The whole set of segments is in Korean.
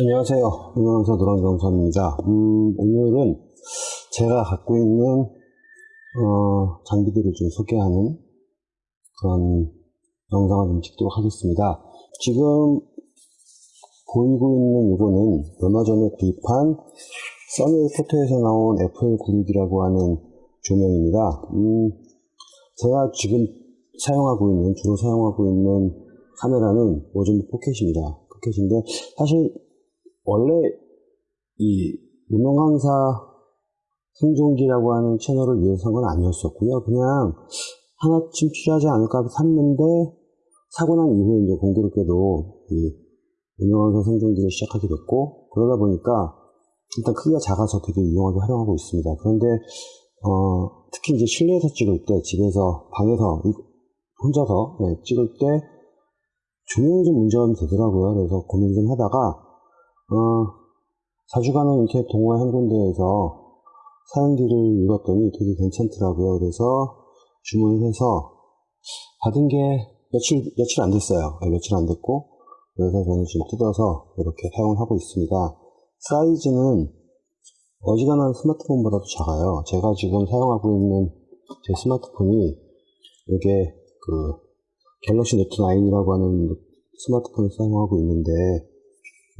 안녕하세요. 운영사 노랑정선입니다. 음, 오늘은 제가 갖고 있는 어, 장비들을 좀 소개하는 그런 영상을 좀 찍도록 하겠습니다. 지금 보이고 있는 이거는 얼마 전에 구입한 써니 포토에서 나온 FL96이라고 하는 조명입니다. 음, 제가 지금 사용하고 있는, 주로 사용하고 있는 카메라는 오전도 포켓입니다. 포켓인데, 사실, 원래 이 무명 강사 생존기라고 하는 채널을 위해서 한 건 아니었었고요. 그냥 하나쯤 필요하지 않을까 샀는데, 사고 난 이후에 이제 공교롭게도 이 무명강사 생존기를 시작하게 됐고, 그러다 보니까 일단 크기가 작아서 되게 유용하게 활용하고 있습니다. 그런데, 어, 특히 이제 실내에서 찍을 때, 집에서, 방에서, 혼자서 네, 찍을 때 조명이 좀 문제가 되더라고요. 그래서 고민 좀 하다가 어, 자주 가는 이렇게 동호회 한 군데에서 사연기를 읽었더니 되게 괜찮더라고요. 그래서 주문을 해서 받은 게 며칠 며칠 안 됐어요. 네, 며칠 안 됐고 그래서 저는 지금 뜯어서 이렇게 사용을 하고 있습니다. 사이즈는 어지간한 스마트폰보다도 작아요. 제가 지금 사용하고 있는 제 스마트폰이 이게 그 갤럭시 노트 9이라고 하는 스마트폰을 사용하고 있는데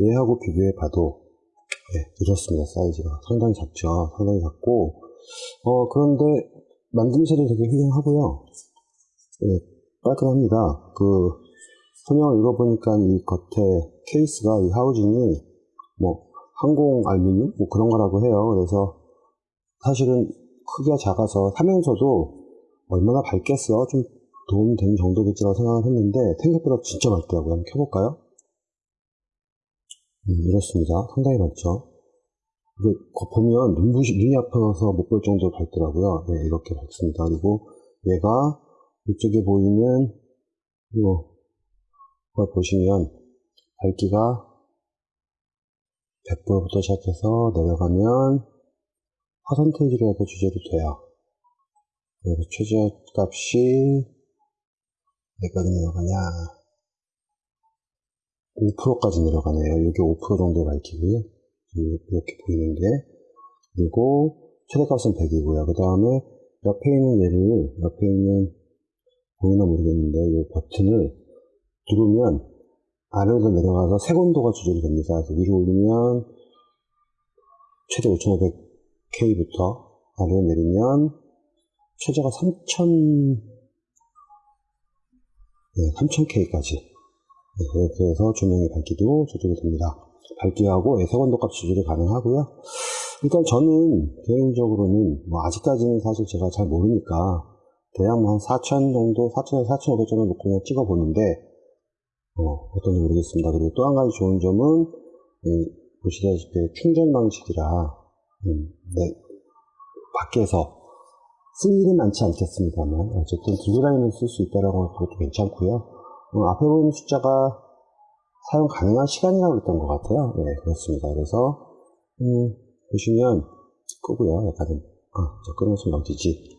얘하고 비교해 봐도 네, 이렇습니다. 사이즈가 상당히 작죠. 상당히 작고. 어 그런데 만듦새도 되게 훌륭하고요. 네, 깔끔합니다. 그 설명을 읽어보니까 이 겉에 케이스가 이 하우징이 뭐 항공 알루미늄? 뭐 그런 거라고 해요. 그래서 사실은 크기가 작아서 사면서도 얼마나 밝겠어? 좀 도움이 되는 정도겠지라고 생각을 했는데 생각보다 진짜 밝더라고요. 한번 켜볼까요? 음, 이렇습니다. 상당히 밝죠. 이게 보면 눈부시, 눈이 아파서 못 볼 정도로 밝더라고요. 네, 이렇게 밝습니다. 그리고 얘가 이쪽에 보이는 이거 걸 보시면 밝기가 100%부터 시작해서 내려가면 퍼센테이지로 해서 주제도 돼요. 그래서 최저값이 몇까지 내려가냐 5%까지 내려가네요. 이게 5% 정도 밝히고요. 이렇게 보이는 게. 그리고 최대값은 100이고요. 그 다음에 옆에 있는 얘를 옆에 있는 보이나 모르겠는데 이 버튼을 누르면 아래로 내려가서 색온도가 조절이 됩니다. 위로 올리면 최대 5500K부터 아래로 내리면 최저가 3000 네, 3000K까지 네, 이렇게 해서 조명의 밝기도 조절이 됩니다. 밝기하고 색온도 값 조절이 가능하고요. 일단 저는 개인적으로는 뭐 아직까지는 사실 제가 잘 모르니까 대략 뭐 한 4000 정도, 4000에서 4500 정도 놓고 그냥 찍어보는데 어, 어떤지 모르겠습니다. 그리고 또 한 가지 좋은 점은 네, 보시다시피 충전 방식이라 음, 네, 밖에서 쓸 일은 많지 않겠습니다만 어쨌든 들고 다니면 쓸수 있다라고 하는 것도 괜찮고요 어, 앞에 보이는 숫자가 사용 가능한 시간이라고 했던 것 같아요. 네 그렇습니다. 그래서 음, 보시면 끄고요. 약간은 아, 저 끊어서 어디지.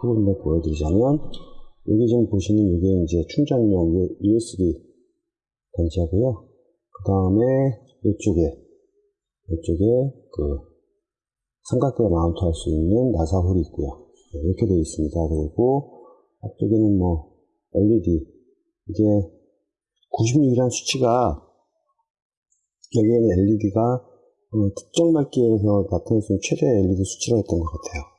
끄고 있는 보여드리자면 여기 지금 보시는 이게 이제 충전용 USB 단자고요. 그 다음에 이쪽에 이쪽에 그 삼각대 마운트 할 수 있는 나사 홀이 있고요. 네, 이렇게 되어 있습니다. 그리고 앞쪽에는 뭐 LED 이게 96이라는 수치가 여기에는 LED가 어, 특정 밝기에서 나타낼 수 있는 최대 LED 수치로 했던 것 같아요.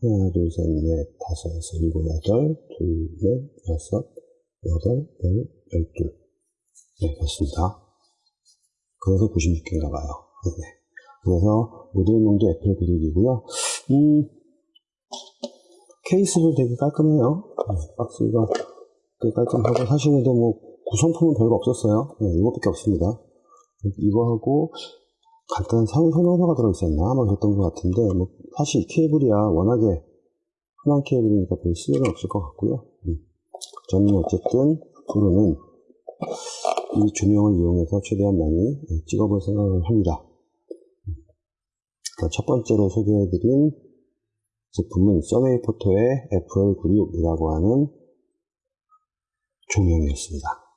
하나, 둘, 셋, 넷, 다섯, 여섯, 일곱, 여덟, 둘, 넷, 여섯, 여덟, 열, 열둘. 네, 그렇습니다. 그래서 96개인가 봐요. 네. 그래서 모델명도 애플 96이고요. 음, 케이스도 되게 깔끔해요. 네, 박스가 되게 깔끔하고 사실 근데 뭐 구성품은 별거 없었어요. 네, 이것밖에 없습니다. 이거하고 간단한 사용 설명서가 들어있었나 아마 그랬던 것 같은데 뭐 사실 케이블이야 워낙에 흔한 케이블이니까 별 쓸일은 없을 것 같고요. 음. 저는 어쨌든 앞으로는 이 조명을 이용해서 최대한 많이 네, 찍어볼 생각을 합니다. 음. 첫 번째로 소개해드린 제품은 써웨이 포토의 FL96이라고 하는 조명이었습니다.